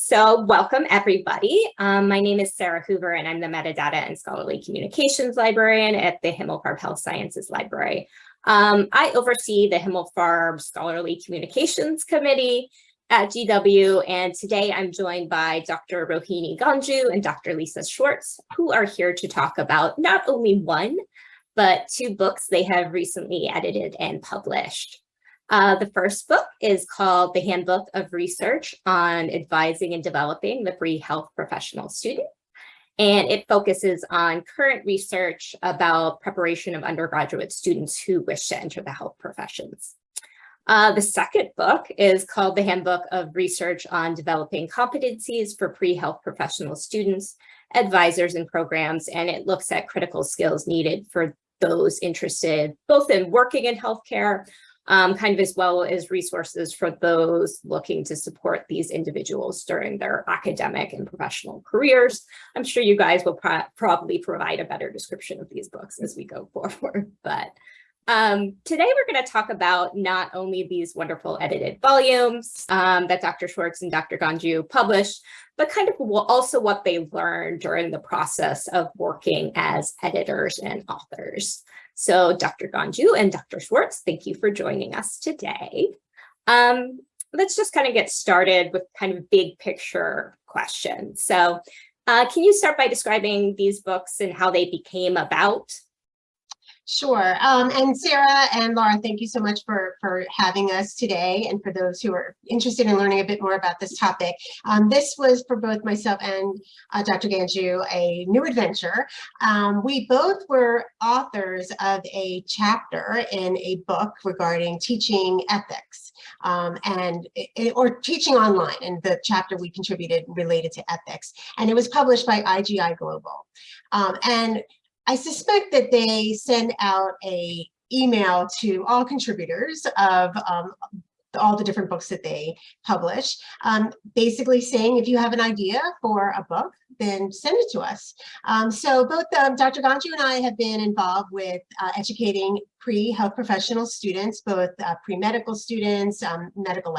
So welcome everybody. Um, my name is Sarah Hoover and I'm the Metadata and Scholarly Communications Librarian at the Himmelfarb Health Sciences Library. Um, I oversee the Himmelfarb Scholarly Communications Committee at GW and today I'm joined by Dr. Rohini Ganju and Dr. Lisa Schwartz who are here to talk about not only one but two books they have recently edited and published. Uh, the first book is called The Handbook of Research on Advising and Developing the Pre-Health Professional Student. And it focuses on current research about preparation of undergraduate students who wish to enter the health professions. Uh, the second book is called The Handbook of Research on Developing Competencies for Pre-Health Professional Students, Advisors and Programs, and it looks at critical skills needed for those interested both in working in healthcare um, kind of as well as resources for those looking to support these individuals during their academic and professional careers. I'm sure you guys will pro probably provide a better description of these books as we go forward, but um, today we're going to talk about not only these wonderful edited volumes um, that Dr. Schwartz and Dr. Ganju published, but kind of also what they learned during the process of working as editors and authors. So Dr. Ganju and Dr. Schwartz, thank you for joining us today. Um, let's just kind of get started with kind of big picture questions. So uh, can you start by describing these books and how they became about? Sure. Um, and Sarah and Laura, thank you so much for, for having us today and for those who are interested in learning a bit more about this topic. Um, this was for both myself and uh, Dr. Ganju a new adventure. Um, we both were authors of a chapter in a book regarding teaching ethics um, and it, or teaching online and the chapter we contributed related to ethics and it was published by IGI Global. Um, and I suspect that they send out a email to all contributors of um, all the different books that they publish, um, basically saying if you have an idea for a book, then send it to us. Um, so both um, Dr. Ganju and I have been involved with uh, educating pre-health professional students, both uh, pre-medical students, um, medical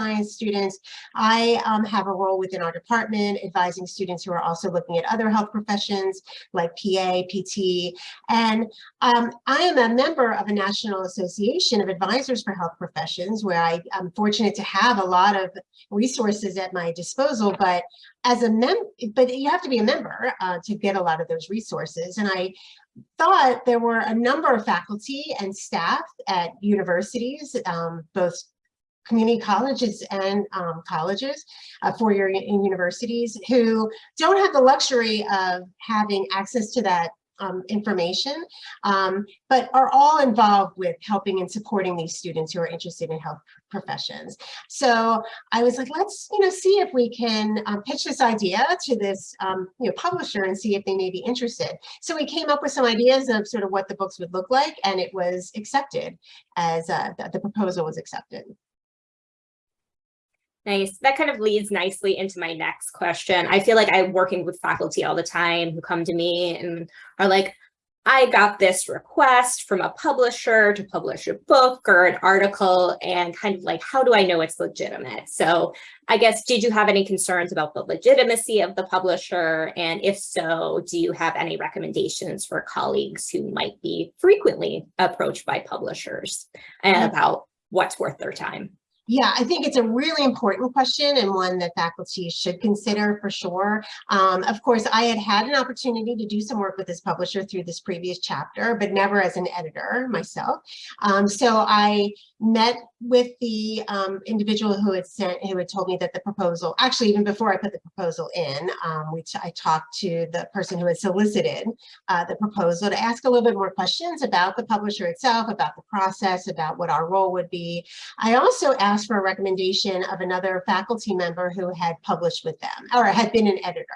science students. I um, have a role within our department advising students who are also looking at other health professions like PA, PT, and um, I am a member of a National Association of Advisors for Health Professions where I, am fortunate to have a lot of resources at my disposal, but as a mem but you have to be a member uh, to get a lot of those resources. And I thought there were a number of faculty and staff at universities, um, both community colleges and um, colleges, uh, four-year universities who don't have the luxury of having access to that um, information, um, but are all involved with helping and supporting these students who are interested in health professions. So I was like, let's you know see if we can um, pitch this idea to this um, you know publisher and see if they may be interested. So we came up with some ideas of sort of what the books would look like, and it was accepted as uh, the proposal was accepted. Nice. That kind of leads nicely into my next question. I feel like I'm working with faculty all the time who come to me and are like, I got this request from a publisher to publish a book or an article and kind of like, how do I know it's legitimate? So I guess, did you have any concerns about the legitimacy of the publisher? And if so, do you have any recommendations for colleagues who might be frequently approached by publishers mm-hmm. about what's worth their time? Yeah, I think it's a really important question and one that faculty should consider for sure. Um, of course, I had had an opportunity to do some work with this publisher through this previous chapter, but never as an editor myself. Um, so I met with the um, individual who had sent, who had told me that the proposal, actually even before I put the proposal in, um, which I talked to the person who had solicited uh, the proposal to ask a little bit more questions about the publisher itself, about the process, about what our role would be. I also asked asked for a recommendation of another faculty member who had published with them or had been an editor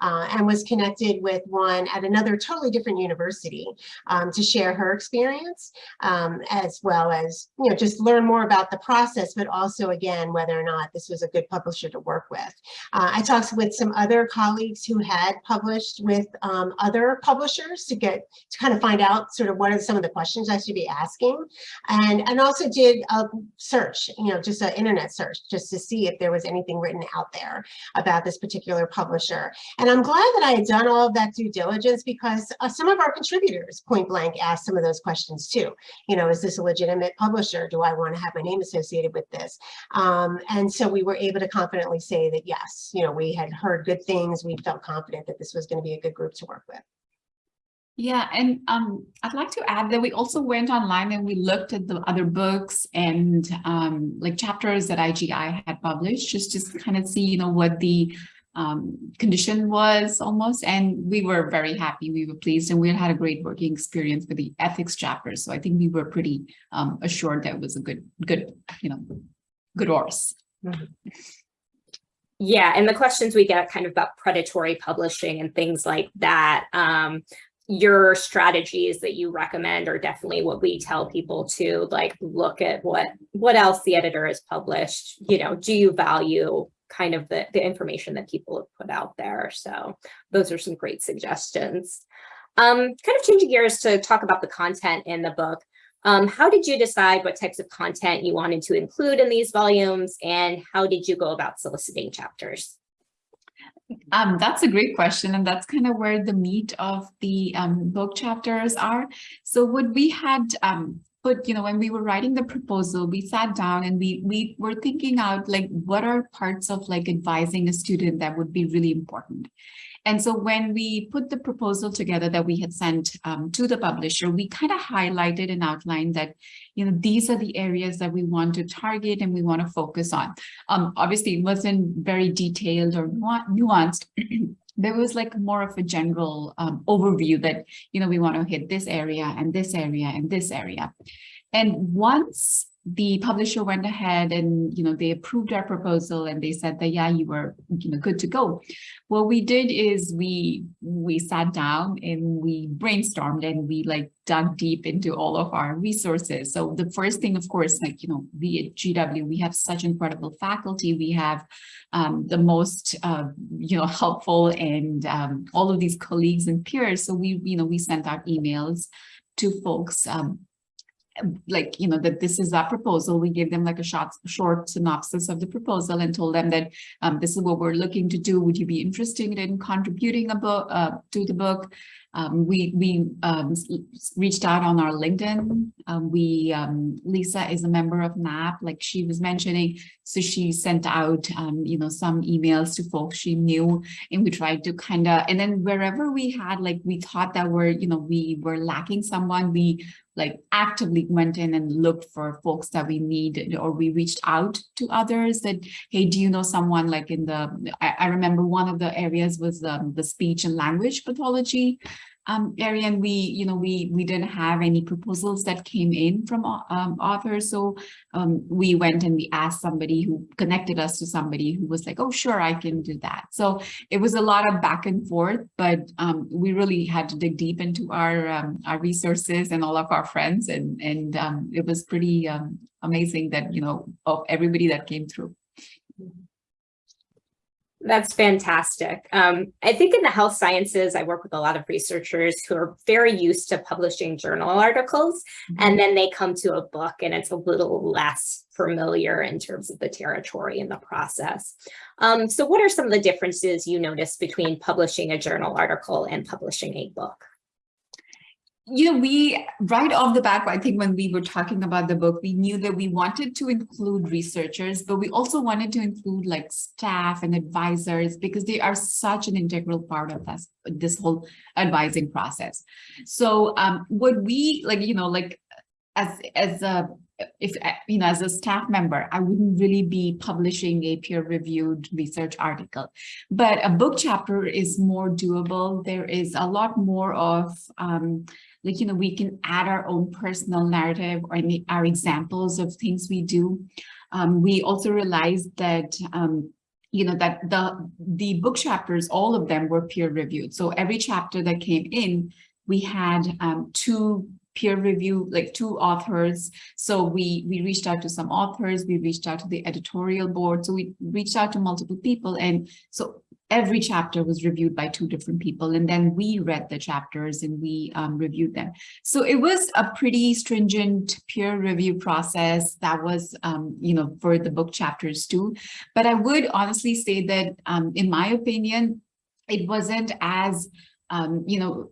uh, and was connected with one at another totally different university um, to share her experience um, as well as, you know, just learn more about the process, but also again, whether or not this was a good publisher to work with. Uh, I talked with some other colleagues who had published with um, other publishers to get to kind of find out sort of what are some of the questions I should be asking and, and also did a search, you know, know, just an internet search just to see if there was anything written out there about this particular publisher. And I'm glad that I had done all of that due diligence because uh, some of our contributors point blank asked some of those questions too. You know, is this a legitimate publisher? Do I want to have my name associated with this? Um, and so we were able to confidently say that yes, you know, we had heard good things. We felt confident that this was going to be a good group to work with. Yeah, and um, I'd like to add that we also went online and we looked at the other books and um, like chapters that IGI had published, just to kind of see, you know, what the um, condition was almost. And we were very happy, we were pleased, and we had a great working experience with the ethics chapter. So I think we were pretty um, assured that it was a good, good, you know, good horse. Yeah, and the questions we get kind of about predatory publishing and things like that. Um, your strategies that you recommend are definitely what we tell people to like look at what what else the editor has published you know do you value kind of the, the information that people have put out there? So those are some great suggestions. Um kind of changing gears to talk about the content in the book um how did you decide what types of content you wanted to include in these volumes and how did you go about soliciting chapters um, that's a great question, and that's kind of where the meat of the um, book chapters are. So what we had um, put, you know, when we were writing the proposal, we sat down and we we were thinking out like what are parts of like advising a student that would be really important. And so when we put the proposal together that we had sent um, to the publisher, we kind of highlighted and outlined that, you know, these are the areas that we want to target and we want to focus on. Um, obviously, it wasn't very detailed or nuanced. there was like more of a general um, overview that, you know, we want to hit this area and this area and this area. And once the publisher went ahead and you know they approved our proposal and they said that yeah you were you know good to go. What we did is we we sat down and we brainstormed and we like dug deep into all of our resources. So the first thing of course like you know we at gw we have such incredible faculty. We have um, the most uh, you know helpful and um, all of these colleagues and peers. So we you know we sent out emails to folks um, like, you know, that this is our proposal. We gave them like a short, short synopsis of the proposal and told them that um, this is what we're looking to do. Would you be interested in contributing a book uh, to the book? Um, we we um, reached out on our LinkedIn. Um, we um, Lisa is a member of NAP, like she was mentioning. So she sent out um, you know some emails to folks she knew, and we tried to kind of and then wherever we had like we thought that we're you know we were lacking someone, we like actively went in and looked for folks that we needed or we reached out to others that hey do you know someone like in the I, I remember one of the areas was um, the speech and language pathology um, area and we you know we we didn't have any proposals that came in from um, authors so um, we went and we asked somebody who connected us to somebody who was like oh sure I can do that so it was a lot of back and forth but um, we really had to dig deep into our um, our resources and all of our friends and and um, it was pretty amazing that you know of everybody that came through. That's fantastic. Um, I think in the health sciences, I work with a lot of researchers who are very used to publishing journal articles, mm -hmm. and then they come to a book and it's a little less familiar in terms of the territory and the process. Um, so what are some of the differences you notice between publishing a journal article and publishing a book? You know, we right off the bat, I think when we were talking about the book, we knew that we wanted to include researchers, but we also wanted to include like staff and advisors because they are such an integral part of this, this whole advising process. So um, what we like, you know, like as, as a if you know as a staff member i wouldn't really be publishing a peer-reviewed research article but a book chapter is more doable there is a lot more of um, like, you know, we can add our own personal narrative or our examples of things we do. Um, we also realized that, um, you know, that the, the book chapters, all of them were peer reviewed. So every chapter that came in, we had um, two peer review, like two authors. So we, we reached out to some authors, we reached out to the editorial board. So we reached out to multiple people. And so every chapter was reviewed by two different people and then we read the chapters and we um, reviewed them. So it was a pretty stringent peer review process that was, um, you know, for the book chapters too. But I would honestly say that um, in my opinion, it wasn't as, um, you know,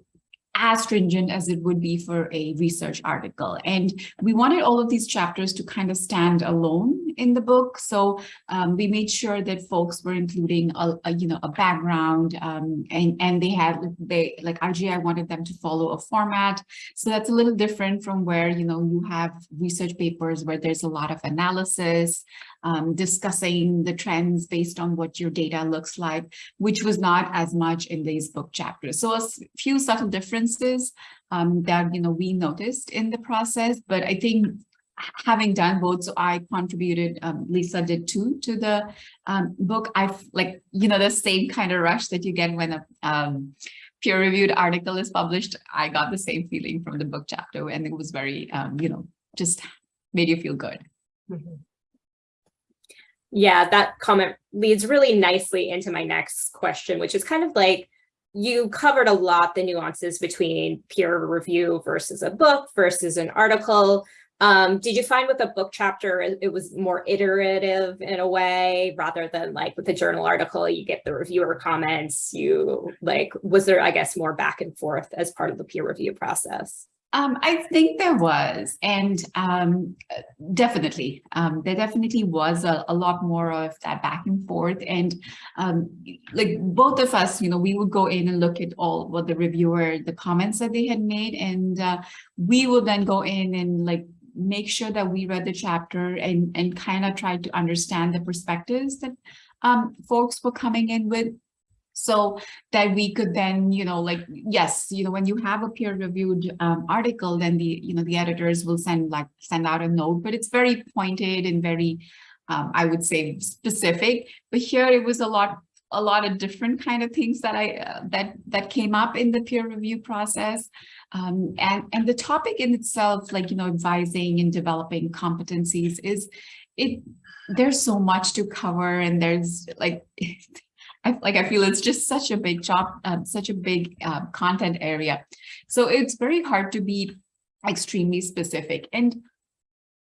as stringent as it would be for a research article. And we wanted all of these chapters to kind of stand alone in the book. So um, we made sure that folks were including a, a you know, a background um, and, and they had, they like IGI wanted them to follow a format. So that's a little different from where, you know, you have research papers where there's a lot of analysis, um, discussing the trends based on what your data looks like, which was not as much in these book chapters. So a few subtle differences um, that, you know, we noticed in the process, but I think having done both, so I contributed, um, Lisa did too, to the um, book. I've like, you know, the same kind of rush that you get when a um, peer-reviewed article is published. I got the same feeling from the book chapter and it was very, um, you know, just made you feel good. Mm -hmm. Yeah, that comment leads really nicely into my next question, which is kind of like, you covered a lot the nuances between peer review versus a book versus an article. Um, did you find with a book chapter, it was more iterative in a way, rather than like with a journal article, you get the reviewer comments, you like, was there, I guess, more back and forth as part of the peer review process? Um, I think there was, and um, definitely, um, there definitely was a, a, lot more of that back and forth. And um, like both of us, you know, we would go in and look at all what the reviewer, the comments that they had made, and uh, we would then go in and like make sure that we read the chapter and and kind of try to understand the perspectives that um, folks were coming in with. So that we could then, you know, like, yes, you know, when you have a peer reviewed um, article, then the, you know, the editors will send like, send out a note, but it's very pointed and very, um, I would say specific, but here it was a lot a lot of different kind of things that I uh, that that came up in the peer review process, um, and and the topic in itself, like you know, advising and developing competencies, is it. There's so much to cover, and there's like I, like I feel it's just such a big job, um, such a big uh, content area. So it's very hard to be extremely specific. And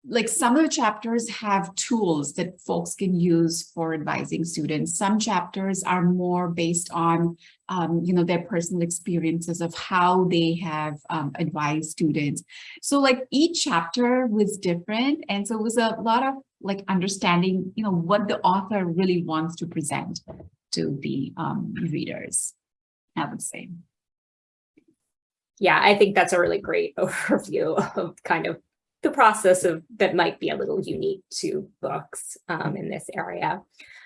like some of the chapters have tools that folks can use for advising students. Some chapters are more based on, um, you know, their personal experiences of how they have um, advised students. So like each chapter was different. And so it was a lot of like understanding, you know, what the author really wants to present to the um, readers, I would say. Yeah, I think that's a really great overview of kind of the process of that might be a little unique to books um, in this area.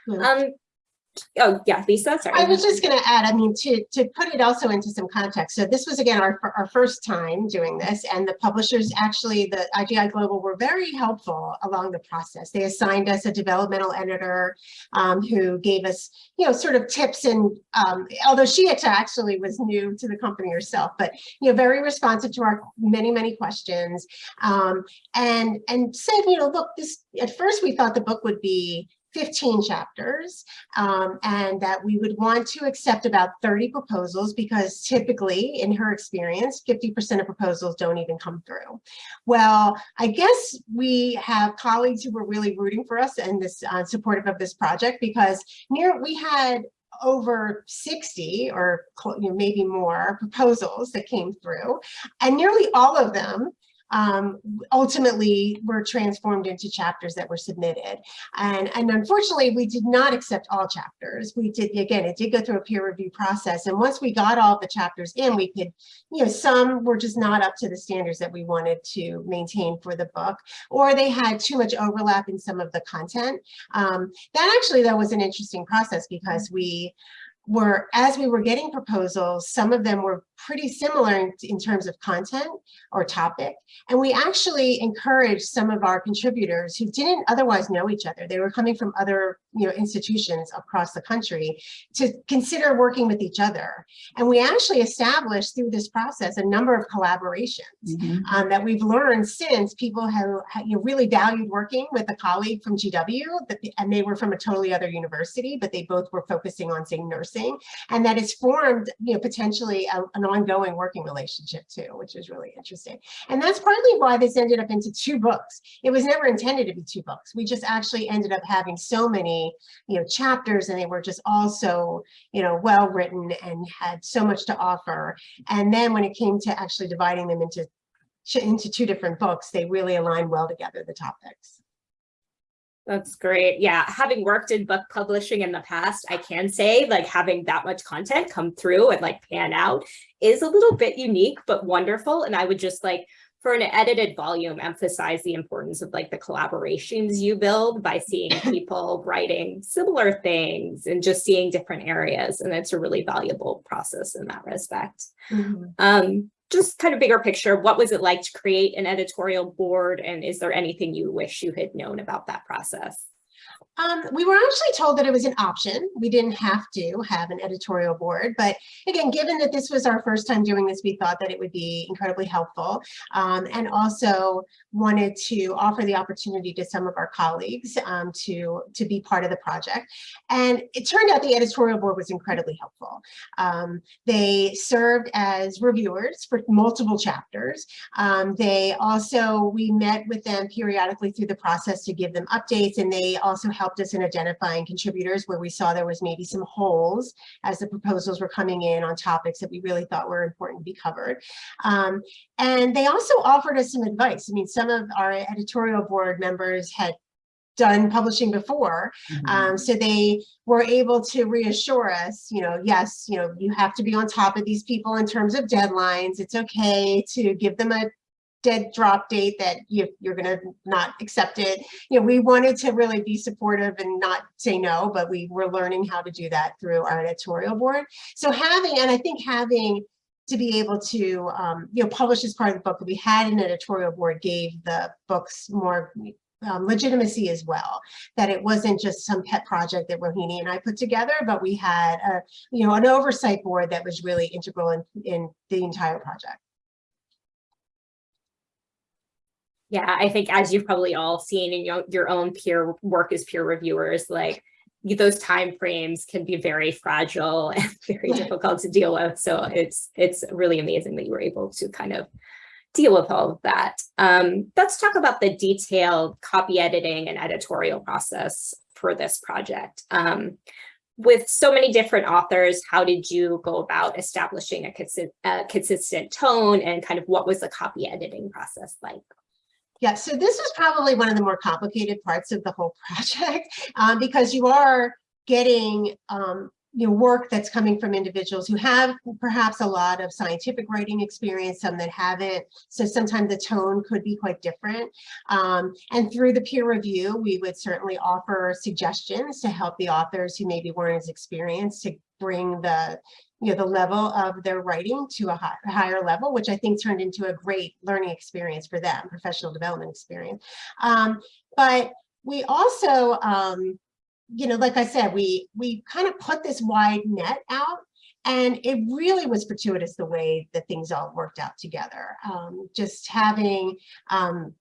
Yeah. Um, Oh, yeah, Lisa, sorry. I was just going to add, I mean, to, to put it also into some context. So this was, again, our, our first time doing this, and the publishers actually, the IGI Global, were very helpful along the process. They assigned us a developmental editor um, who gave us, you know, sort of tips and, um, although she actually was new to the company herself, but, you know, very responsive to our many, many questions. Um, and, and said, you know, look, this, at first we thought the book would be 15 chapters um, and that we would want to accept about 30 proposals because typically in her experience 50% of proposals don't even come through. Well, I guess we have colleagues who were really rooting for us and this uh, supportive of this project because near we had over 60 or you know, maybe more proposals that came through and nearly all of them um, ultimately were transformed into chapters that were submitted. And, and unfortunately, we did not accept all chapters. We did, again, it did go through a peer review process. And once we got all the chapters in, we could, you know, some were just not up to the standards that we wanted to maintain for the book, or they had too much overlap in some of the content. Um, that actually, that was an interesting process because we, were as we were getting proposals, some of them were pretty similar in, in terms of content or topic. And we actually encouraged some of our contributors who didn't otherwise know each other. They were coming from other you know, institutions across the country to consider working with each other. And we actually established through this process a number of collaborations Mhm. um, that we've learned since people have, have, you know, really valued working with a colleague from GW that, and they were from a totally other university, but they both were focusing on say nursing and that has formed, you know, potentially a, an ongoing working relationship too, which is really interesting. And that's partly why this ended up into two books. It was never intended to be two books. We just actually ended up having so many, you know, chapters and they were just all so, you know, well written and had so much to offer. And then when it came to actually dividing them into into two different books, they really align well together, the topics. That's great. Yeah, having worked in book publishing in the past, I can say like having that much content come through and like pan out is a little bit unique, but wonderful. And I would just like for an edited volume, emphasize the importance of like the collaborations you build by seeing people writing similar things and just seeing different areas. And it's a really valuable process in that respect. Um, just kind of bigger picture, what was it like to create an editorial board? And is there anything you wish you had known about that process? Um, we were actually told that it was an option. We didn't have to have an editorial board, but again, given that this was our first time doing this, we thought that it would be incredibly helpful um, and also wanted to offer the opportunity to some of our colleagues um, to, to be part of the project. And it turned out the editorial board was incredibly helpful. Um, they served as reviewers for multiple chapters. Um, they also, we met with them periodically through the process to give them updates and they also helped us in identifying contributors where we saw there was maybe some holes as the proposals were coming in on topics that we really thought were important to be covered. Um, and they also offered us some advice. I mean, some of our editorial board members had done publishing before. Mhm. Um, so they were able to reassure us, you know, yes, you know, you have to be on top of these people in terms of deadlines. It's okay to give them a dead drop date that you, you're going to not accept it. You know, we wanted to really be supportive and not say no, but we were learning how to do that through our editorial board. So having, and I think having to be able to, um, you know, publish as part of the book, we had an editorial board gave the books more um, legitimacy as well, that it wasn't just some pet project that Rohini and I put together, but we had a, you know, an oversight board that was really integral in, in the entire project. Yeah, I think as you've probably all seen in your, your own peer work as peer reviewers, like those time frames can be very fragile and very difficult to deal with. So it's it's really amazing that you were able to kind of deal with all of that. Um, let's talk about the detailed copy editing and editorial process for this project. Um, with so many different authors, how did you go about establishing a, consi a consistent tone and kind of what was the copy editing process like? Yeah, so this is probably one of the more complicated parts of the whole project um, because you are getting um, you know, work that's coming from individuals who have perhaps a lot of scientific writing experience, some that haven't. So sometimes the tone could be quite different. Um, and through the peer review, we would certainly offer suggestions to help the authors who maybe weren't as experienced to bring the you know, the level of their writing to a high, higher level, which I think turned into a great learning experience for them, professional development experience. Um, but we also, um, you know, like I said, we we kind of put this wide net out and it really was fortuitous the way that things all worked out together. Um, just having, um,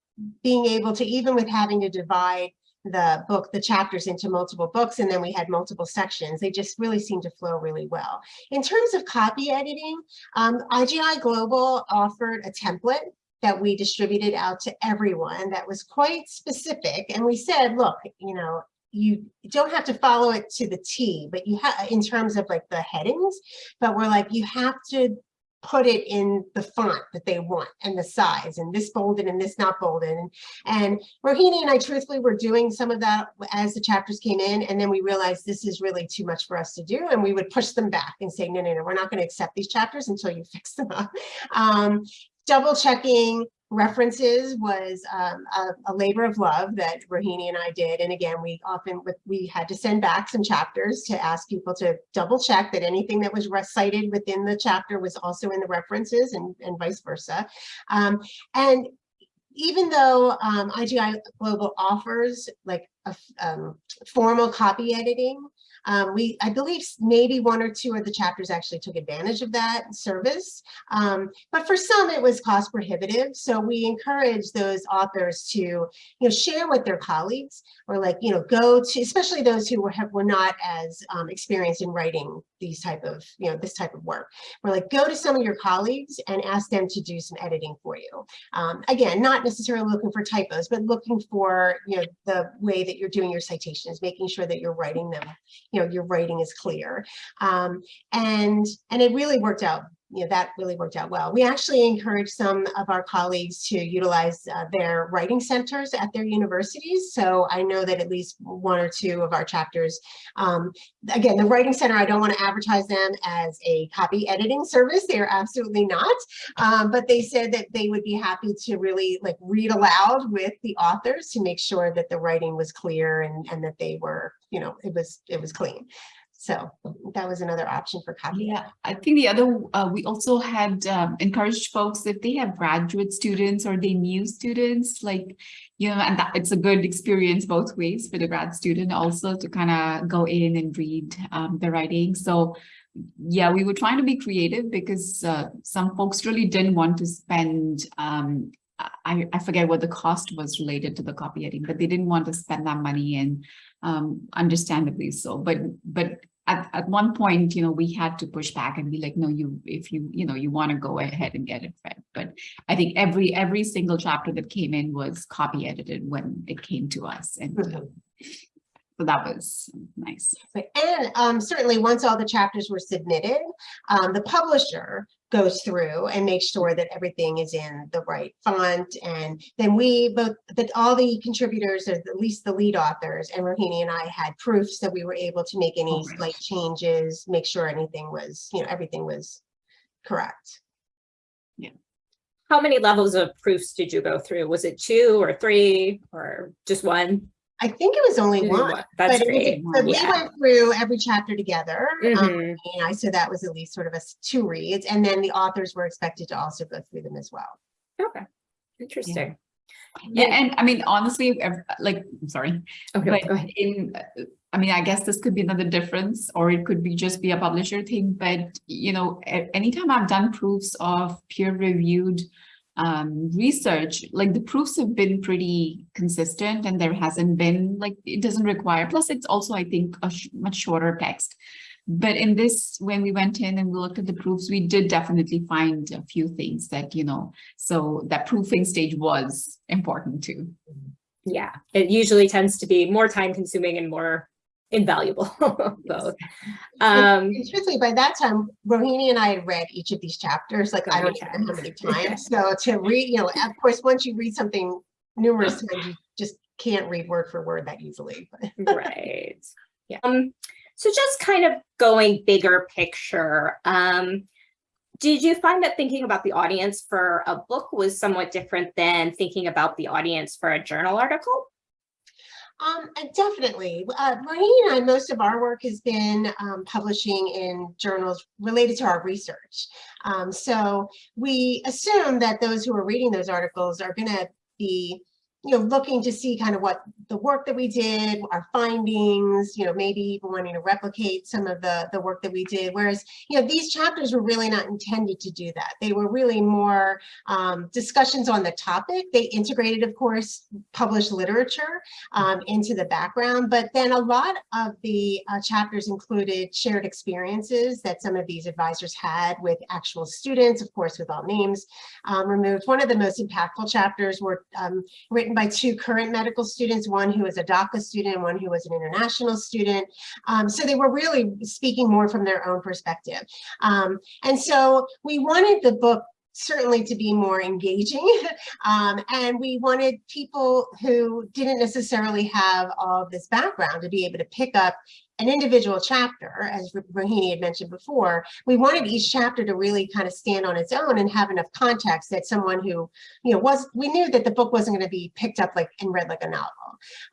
being able to, even with having to divide the book, the chapters into multiple books, and then we had multiple sections. They just really seemed to flow really well. In terms of copy editing, um, IGI Global offered a template that we distributed out to everyone that was quite specific. And we said, look, you know, you don't have to follow it to the T, but you have in terms of like the headings, but we're like, you have to put it in the font that they want and the size and this bolded and this not bolded. And, and Rohini and I truthfully were doing some of that as the chapters came in. And then we realized this is really too much for us to do. And we would push them back and say, no, no, no, we're not going to accept these chapters until you fix them up. Um, double checking references was um, a, a, labor of love that Rohini and I did. And again, we often we had to send back some chapters to ask people to double check that anything that was recited within the chapter was also in the references and, and vice versa. Um, and even though um, IGI Global offers like a um, formal copy editing, um, we, I believe maybe one or two of the chapters actually took advantage of that service, um, but for some it was cost prohibitive. So we encourage those authors to, you know, share with their colleagues or like, you know, go to, especially those who were, have, were not as um, experienced in writing these type of, you know, this type of work. We're like, go to some of your colleagues and ask them to do some editing for you. Um, again, not necessarily looking for typos, but looking for, you know, the way that you're doing your citations, making sure that you're writing them you know, your writing is clear. Um, and, and it really worked out you know, that really worked out well. We actually encouraged some of our colleagues to utilize uh, their writing centers at their universities. So I know that at least one or two of our chapters, um, again, the writing center, I don't want to advertise them as a copy editing service. They are absolutely not. Um, but they said that they would be happy to really like read aloud with the authors to make sure that the writing was clear and, and that they were, you know, it was, it was clean. So that was another option for copy. Yeah, I think the other, uh, we also had um, encouraged folks if they have graduate students or they new students, like, you know, and that, it's a good experience both ways for the grad student also to kind of go in and read um, the writing. So yeah, we were trying to be creative because uh, some folks really didn't want to spend um, I, I forget what the cost was related to the copy editing, but they didn't want to spend that money and um, understandably so. But but at, at one point, you know, we had to push back and be like, no, you, if you, you know, you want to go ahead and get it read. But I think every, every single chapter that came in was copy edited when it came to us. And mm -hmm. so that was nice. And um, certainly once all the chapters were submitted, um, the publisher goes through and makes sure that everything is in the right font. And then we both, that all the contributors, or at least the lead authors, and Rohini and I had proofs that we were able to make any oh, slight changes, make sure anything was, you know, everything was correct. Yeah. How many levels of proofs did you go through? Was it two or three or just one? I think it was only one. That's great. Was, so yeah. we went through every chapter together. Mm -hmm. um, and I, so that was at least sort of a two reads. And then the authors were expected to also go through them as well. Okay. Interesting. Yeah. yeah and I mean, honestly, like, I'm sorry. Okay, but in, I mean, I guess this could be another difference, or it could be just be a publisher thing. But, you know, anytime I've done proofs of peer reviewed um, research, like the proofs have been pretty consistent and there hasn't been like, it doesn't require, plus it's also, I think, a sh much shorter text. But in this, when we went in and we looked at the proofs, we did definitely find a few things that, you know, so that proofing stage was important too. Yeah, it usually tends to be more time consuming and more invaluable. Both. Um and, truthfully by that time rohini and i had read each of these chapters like i don't know how many times. So to read you know of course once you read something numerous times you just can't read word for word that easily right. Yeah. Um so just kind of going bigger picture um did you find that thinking about the audience for a book was somewhat different than thinking about the audience for a journal article um, definitely. Uh, Rohini and I, most of our work has been um, publishing in journals related to our research. Um, so we assume that those who are reading those articles are going to be you know, looking to see kind of what the work that we did, our findings, you know, maybe even wanting to replicate some of the, the work that we did. Whereas, you know, these chapters were really not intended to do that. They were really more um, discussions on the topic. They integrated, of course, published literature um, into the background, but then a lot of the uh, chapters included shared experiences that some of these advisors had with actual students, of course, with all names um, removed. One of the most impactful chapters were um, written written by two current medical students, one who was a DACA student and one who was an international student. Um, so they were really speaking more from their own perspective. Um, and so we wanted the book certainly to be more engaging. Um, and we wanted people who didn't necessarily have all this background to be able to pick up an individual chapter, as Rohini had mentioned before, we wanted each chapter to really kind of stand on its own and have enough context that someone who, you know, was, we knew that the book wasn't going to be picked up like and read like a novel.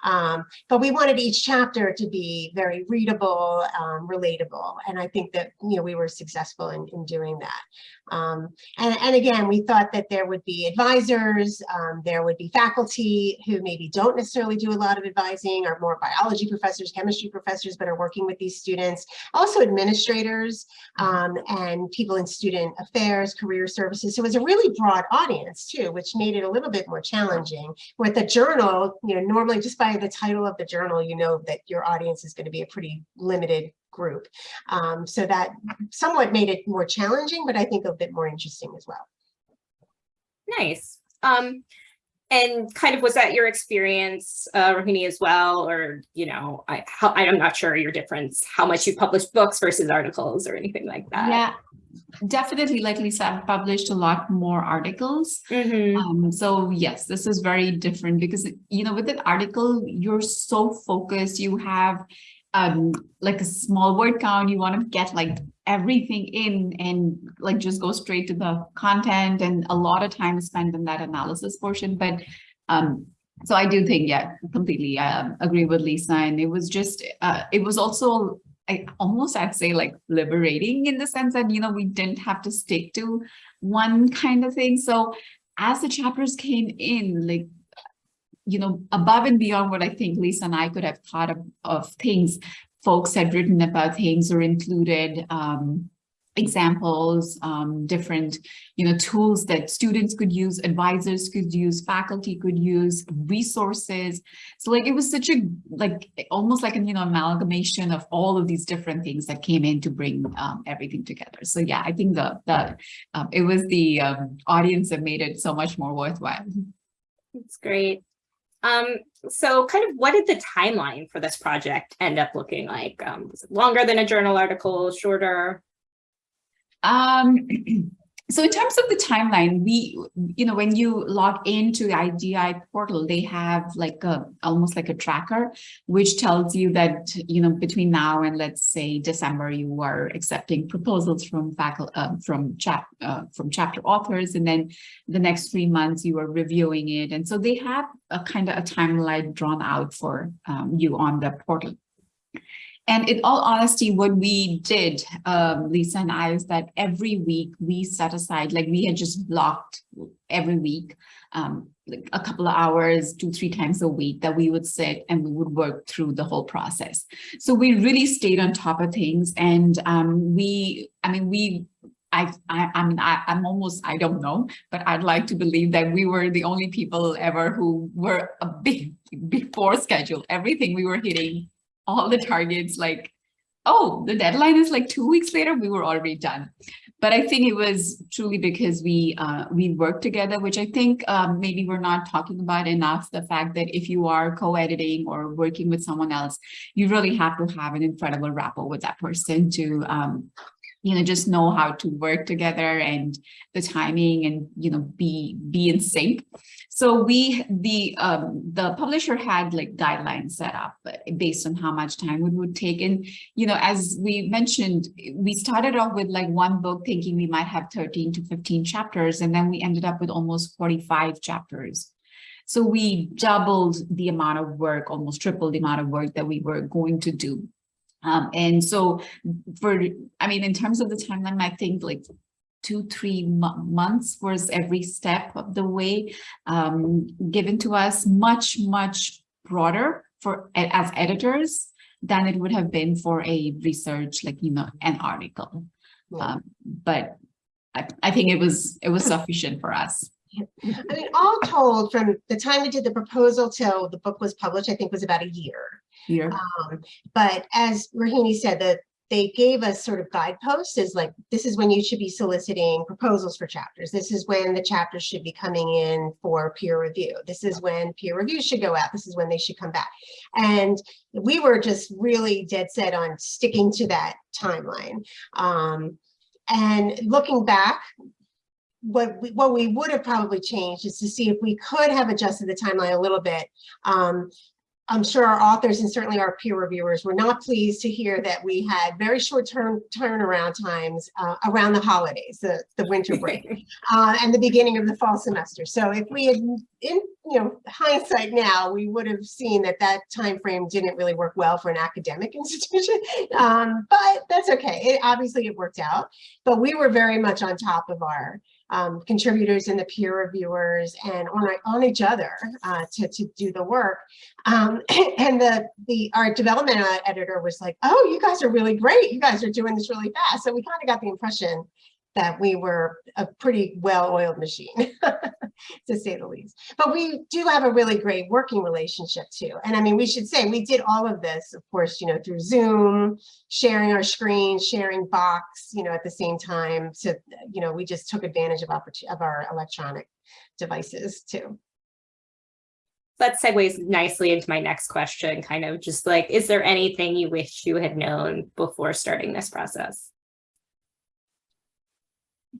Um, but we wanted each chapter to be very readable, um, relatable. And I think that, you know, we were successful in, in doing that. Um, and, and again, we thought that there would be advisors, um, there would be faculty who maybe don't necessarily do a lot of advising, or more biology professors, chemistry professors, but are working with these students. Also administrators um, and people in student affairs, career services. So it was a really broad audience too, which made it a little bit more challenging. With the journal, you know, normally just by the title of the journal, you know that your audience is going to be a pretty limited group. Um, so that somewhat made it more challenging, but I think a bit more interesting as well. Nice. Um, and kind of was that your experience, uh, Rohini, as well? Or, you know, I, how, I'm not sure your difference, how much you publish books versus articles or anything like that. Yeah, definitely. Like Lisa, I've published a lot more articles. Mhm. Um, so yes, this is very different because, you know, with an article, you're so focused, you have um, like a small word count, you want to get like everything in and like just go straight to the content and a lot of time spent in that analysis portion. But um, so I do think, yeah, completely um, agree with Lisa. And it was just, uh, it was also I almost I'd say like liberating in the sense that, you know, we didn't have to stick to one kind of thing. So as the chapters came in, like, you know, above and beyond what I think Lisa and I could have thought of, of things, folks had written about things or included um, examples, um, different, you know, tools that students could use, advisors could use, faculty could use, resources. So like, it was such a, like, almost like an, you know, amalgamation of all of these different things that came in to bring um, everything together. So yeah, I think the, the um, it was the um, audience that made it so much more worthwhile. That's great. Um, so kind of what did the timeline for this project end up looking like? Um, longer than a journal article, shorter? Um, so in terms of the timeline, we, you know, when you log into the IGI portal, they have like a, almost like a tracker, which tells you that, you know, between now and let's say December, you are accepting proposals from faculty, uh, from chap, uh, from chapter authors. And then the next three months you are reviewing it. And so they have a kind of a timeline drawn out for um, you on the portal. And in all honesty, what we did, um, Lisa and I, is that every week we set aside, like we had just blocked every week, um, like a couple of hours, two, three times a week that we would sit and we would work through the whole process. So we really stayed on top of things. And um, we, I mean, we I, I, I mean, I, I'm almost, I don't know, but I'd like to believe that we were the only people ever who were a bit before schedule. Everything we were hitting all the targets like, oh, the deadline is like two weeks later, we were already done. But I think it was truly because we uh, we worked together, which I think um, maybe we're not talking about enough. The fact that if you are co-editing or working with someone else, you really have to have an incredible rapport with that person to um, you know, just know how to work together and the timing and, you know, be, be in sync. So we, the, um, the publisher had like guidelines set up based on how much time it would take. And, you know, as we mentioned, we started off with like one book thinking we might have 13 to 15 chapters, and then we ended up with almost 45 chapters. So we doubled the amount of work, almost tripled the amount of work that we were going to do. Um, and so for, I mean, in terms of the timeline, I think like two, three months was every step of the way um, given to us much, much broader for as editors than it would have been for a research, like, you know, an article. Yeah. Um, but I, I think it was, it was sufficient for us. I mean, all told, from the time we did the proposal till the book was published, I think was about a year. Here. Um, but as Rohini said, that they gave us sort of guideposts is like, this is when you should be soliciting proposals for chapters. This is when the chapters should be coming in for peer review. This is when peer review should go out. This is when they should come back. And we were just really dead set on sticking to that timeline. Um, and looking back, what we, what we would have probably changed is to see if we could have adjusted the timeline a little bit. Um, I'm sure our authors and certainly our peer reviewers were not pleased to hear that we had very short term turnaround times uh, around the holidays, the, the winter break, uh, and the beginning of the fall semester. So if we had, in you know, hindsight now, we would have seen that that time frame didn't really work well for an academic institution. Um, but that's okay. It, obviously, it worked out. But we were very much on top of our um, contributors and the peer reviewers and on, on each other uh, to, to do the work. Um, and the, the our development editor was like, oh, you guys are really great. You guys are doing this really fast. So we kind of got the impression that we were a pretty well-oiled machine, to say the least. But we do have a really great working relationship too. And I mean, we should say we did all of this, of course, you know, through Zoom, sharing our screen, sharing Box, you know, at the same time. So, you know, we just took advantage of, of our electronic devices too. That segues nicely into my next question, kind of just like, is there anything you wish you had known before starting this process?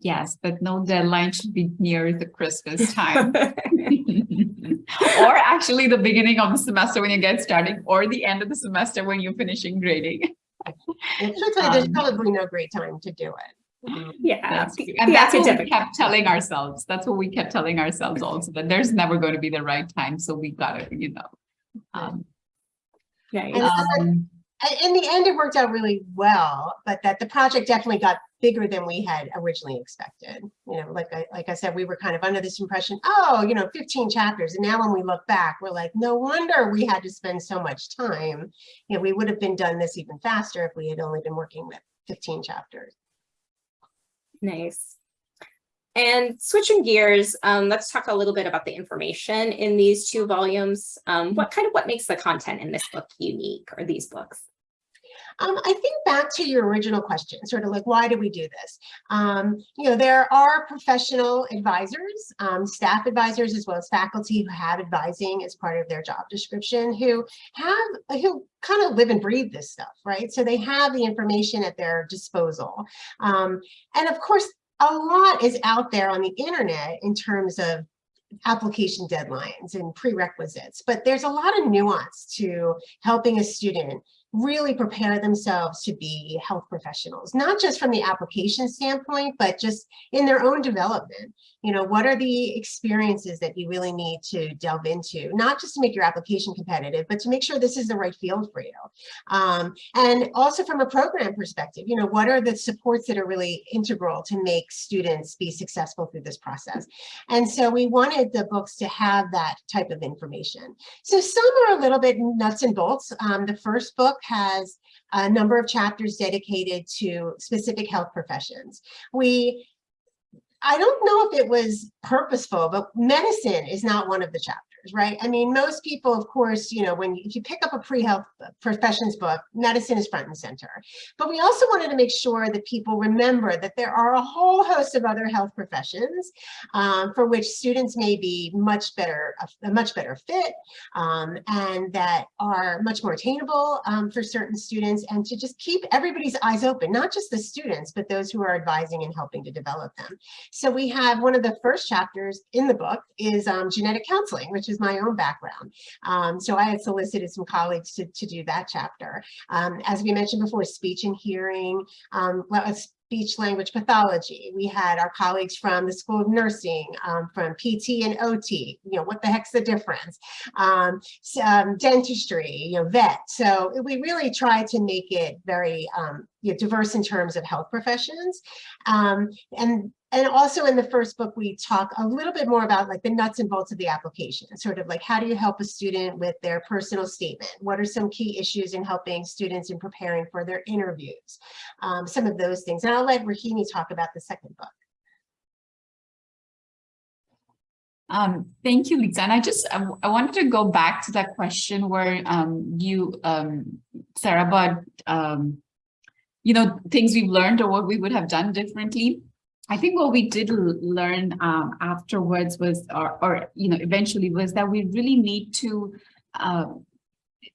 Yes, but no deadline should be near the Christmas time. or actually the beginning of the semester when you get starting or the end of the semester when you're finishing grading. And truthfully, there's Um, probably no great time to do it. Yeah. That's, and the that's what we kept telling ourselves. That's what we kept telling ourselves also, that there's never going to be the right time. So we gotta, you know. Um, Nice. And- um, I- In the end, it worked out really well, but that the project definitely got bigger than we had originally expected. You know, like I, like I said, we were kind of under this impression, oh, you know, 15 chapters. And now when we look back, we're like, no wonder we had to spend so much time. You know, we would have been done this even faster if we had only been working with 15 chapters. Nice. And switching gears, um, let's talk a little bit about the information in these two volumes. Um, what kind of what makes the content in this book unique or these books? Um, I think back to your original question, sort of like, why do we do this? Um, you know, there are professional advisors, um, staff advisors, as well as faculty who have advising as part of their job description, who have, who kind of live and breathe this stuff, right? So they have the information at their disposal. Um, and of course, a lot is out there on the internet in terms of application deadlines and prerequisites, but there's a lot of nuance to helping a student really prepare themselves to be health professionals, not just from the application standpoint, but just in their own development. You know, what are the experiences that you really need to delve into, not just to make your application competitive, but to make sure this is the right field for you. Um, and also from a program perspective, you know, what are the supports that are really integral to make students be successful through this process? And so we wanted the books to have that type of information. So some are a little bit nuts and bolts. Um, the first book has a number of chapters dedicated to specific health professions. We, I don't know if it was purposeful, but medicine is not one of the chapters right? I mean, most people, of course, you know, when if you pick up a pre-health professions book, medicine is front and center. But we also wanted to make sure that people remember that there are a whole host of other health professions um, for which students may be much better, a, a much better fit, um, and that are much more attainable um, for certain students, and to just keep everybody's eyes open, not just the students, but those who are advising and helping to develop them. So we have one of the first chapters in the book is um, genetic counseling, which is my own background. Um, so I had solicited some colleagues to, to do that chapter. Um, as we mentioned before, speech and hearing, um, speech language pathology. We had our colleagues from the School of Nursing, um, from PT and OT, you know, what the heck's the difference? Um, um, dentistry, you know, vet. So we really tried to make it very um, you know, diverse in terms of health professions. Um, and and also in the first book, we talk a little bit more about like the nuts and bolts of the application, sort of like how do you help a student with their personal statement? What are some key issues in helping students in preparing for their interviews? Um, some of those things. And I'll let Rohini talk about the second book. Um, thank you, Lisa. And I just, I, I wanted to go back to that question where um, you, um, Sarah, about, um, you know, things we've learned or what we would have done differently. I think what we did learn um, afterwards was, or, or, you know, eventually was that we really need to, uh,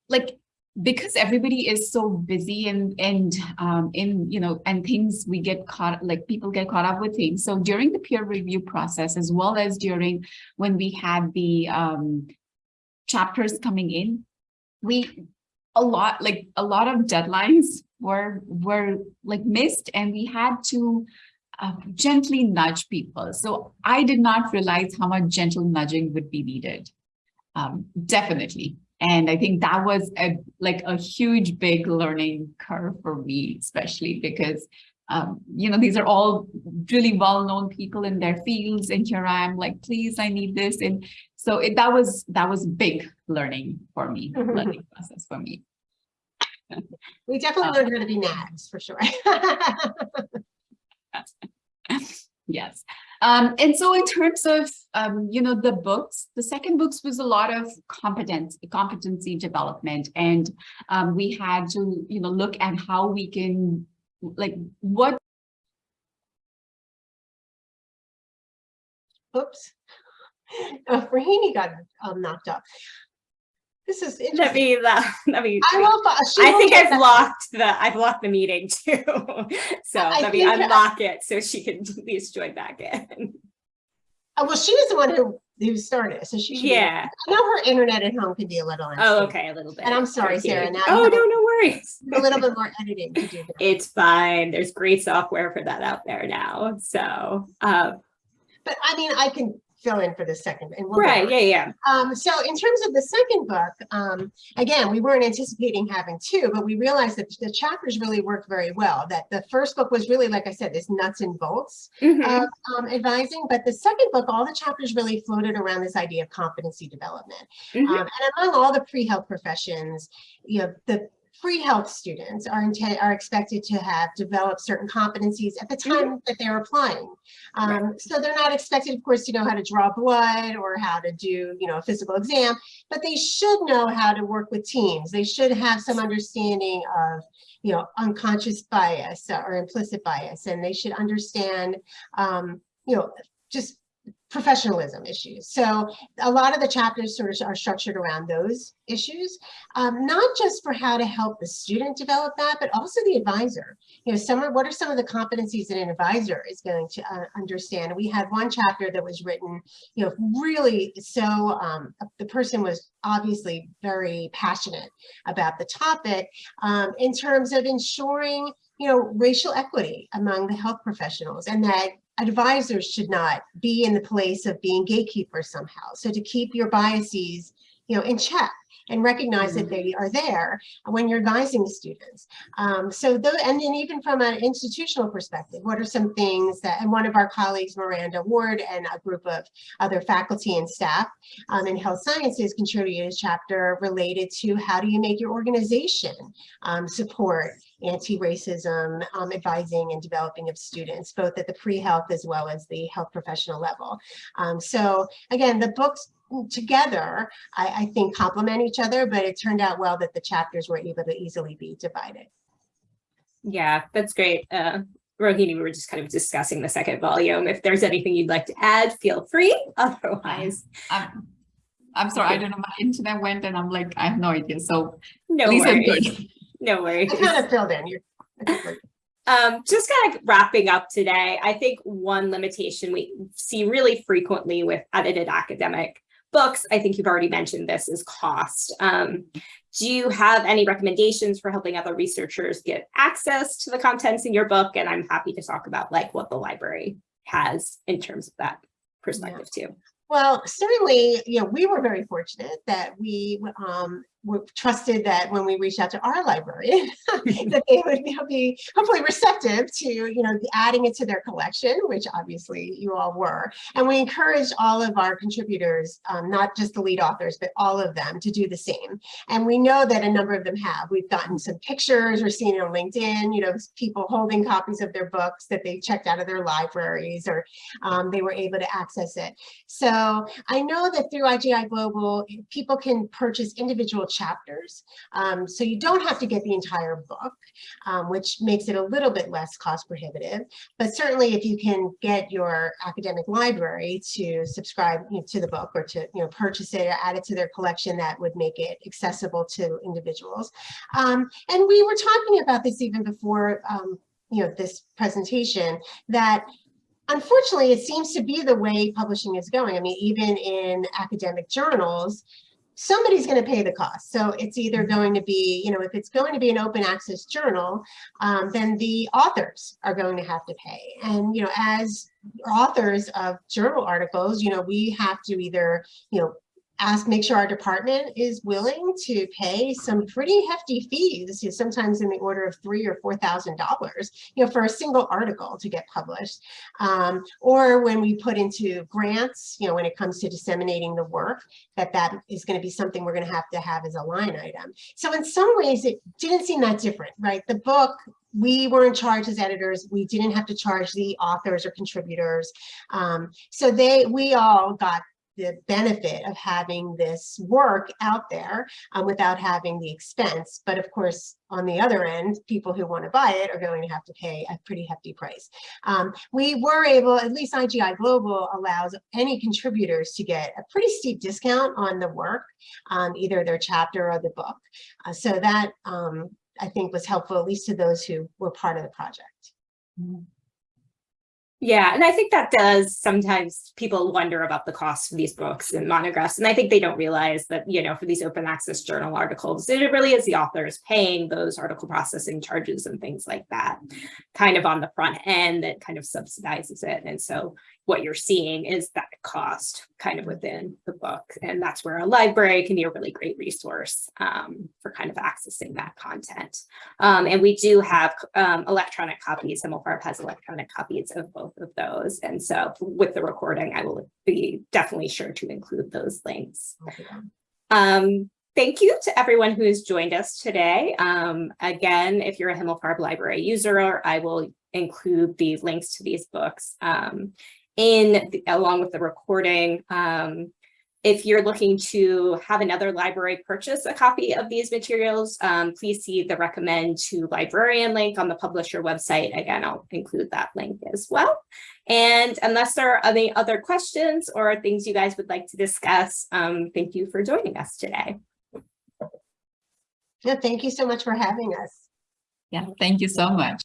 like, because everybody is so busy and and um in you know and things we get caught like people get caught up with things. So during the peer review process as well as during when we had the um chapters coming in we a lot like a lot of deadlines were were like missed and we had to uh, gently nudge people so i did not realize how much gentle nudging would be needed um, definitely and i think that was a like a huge big learning curve for me especially because um, you know, these are all really well-known people in their fields. And here I am like, please, I need this. And so it, that was that was big learning for me, learning process for me. We definitely Uh, learned how to be nags for sure. Yes. Um, and so in terms of, um, you know, the books, the second books was a lot of competence, competency development. And um, we had to, you know, look at how we can, like, what Oops. Uh, Rohini got um, knocked up. This is Let me, uh, let me. I will. I think I've back- locked the, I've locked the meeting too. So I let me uh, unlock it so she can at least join back in. Oh, well, she was the one who who started, so she. be- Yeah. I know her internet at home can be a little. Oh, okay, a little bit. And I'm sorry. Sarah, now Oh, a- no, no worries. A little bit more editing to do. It's fine. There's great software for that out there now. So, uh, But I mean, I can fill in for the second. and we'll right, yeah, yeah. Um, so in terms of the second book, um, again, we weren't anticipating having two, but we realized that the chapters really worked very well. That the first book was really, like I said, this nuts and bolts Mhm. of um, advising, but the second book, all the chapters really floated around this idea of competency development. Mhm. Um, and among all the pre-health professions, you know, the pre-health students are intent are expected to have developed certain competencies at the time that they're applying. Um, so they're not expected, of course, to know how to draw blood or how to do, you know, a physical exam, but they should know how to work with teams. They should have some understanding of, you know, unconscious bias or implicit bias, and they should understand, um, you know, just professionalism issues. So a lot of the chapters sort of are structured around those issues, um, not just for how to help the student develop that, but also the advisor. You know, some are, what are some of the competencies that an advisor is going to uh, understand? We had one chapter that was written, you know, really so um, the person was obviously very passionate about the topic um, in terms of ensuring, you know, racial equity among the health professionals and that advisors should not be in the place of being gatekeepers somehow. So to keep your biases, you know, in check and recognize that they are there when you're advising the students. Um, so, though, and then even from an institutional perspective, what are some things that, and one of our colleagues, Miranda Ward, and a group of other faculty and staff um, in health sciences contributed a chapter related to how do you make your organization um, support anti-racism um, advising and developing of students, both at the pre-health as well as the health professional level. Um, so again, the books together, I, I think complement each other, but it turned out well that the chapters were able to easily be divided. Yeah, that's great. Uh, Rohini, we were just kind of discussing the second volume. If there's anything you'd like to add, feel free. Otherwise, I'm, I'm sorry, I don't know, my internet went and I'm like, I have no idea. So no at worries. No worries. I kind of filled in. You're, Um, just kind of wrapping up today, I think one limitation we see really frequently with edited academic books, I think you've already mentioned this, is cost. Um, do you have any recommendations for helping other researchers get access to the contents in your book? And I'm happy to talk about like what the library has in terms of that perspective too. Well, certainly, you know, we were very fortunate that we um, trusted that when we reached out to our library, that they would be hopefully receptive to, you know, adding it to their collection, which obviously you all were. And we encouraged all of our contributors, um, not just the lead authors, but all of them to do the same. And we know that a number of them have. We've gotten some pictures or seen it on LinkedIn, you know, people holding copies of their books that they checked out of their libraries or um, they were able to access it. So I know that through IGI Global, people can purchase individual chapters. Um, so you don't have to get the entire book, um, which makes it a little bit less cost prohibitive. But certainly if you can get your academic library to subscribe you know, to the book or to you know purchase it or add it to their collection, that would make it accessible to individuals. Um, and we were talking about this even before um, you know this presentation, that unfortunately, it seems to be the way publishing is going. I mean, even in academic journals, somebody's going to pay the cost. So it's either going to be, you know, if it's going to be an open access journal, um, then the authors are going to have to pay. And, you know, as authors of journal articles, you know, we have to either, you know, ask, make sure our department is willing to pay some pretty hefty fees, sometimes in the order of three or four thousand dollars, you know, for a single article to get published. Um, or when we put into grants, you know, when it comes to disseminating the work, that that is going to be something we're going to have to have as a line item. So in some ways, it didn't seem that different, right? The book we were in charge as editors. We didn't have to charge the authors or contributors. Um, so they, we all got the benefit of having this work out there um, without having the expense. But of course, on the other end, people who want to buy it are going to have to pay a pretty hefty price. Um, we were able, at least IGI Global allows any contributors to get a pretty steep discount on the work, um, either their chapter or the book. Uh, so that um, I think was helpful, at least to those who were part of the project. Yeah, and I think that does sometimes people wonder about the cost of these books and monographs. And I think they don't realize that, you know, for these open access journal articles, it really is the authors paying those article processing charges and things like that kind of on the front end that kind of subsidizes it. And so what you're seeing is that cost kind of within the book. And that's where a library can be a really great resource um, for kind of accessing that content. Um, and we do have um, electronic copies. Himmelfarb has electronic copies of both of those. And so with the recording, I will be definitely sure to include those links. Um, thank you to everyone who has joined us today. Um, again, if you're a Himmelfarb Library user, I will include the links to these books um, in the, along with the recording. Um, if you're looking to have another library purchase a copy of these materials, um, please see the recommend to librarian link on the publisher website. Again, I'll include that link as well. And unless there are any other questions or things you guys would like to discuss, um, thank you for joining us today. Yeah, thank you so much for having us. Yeah, thank you so much.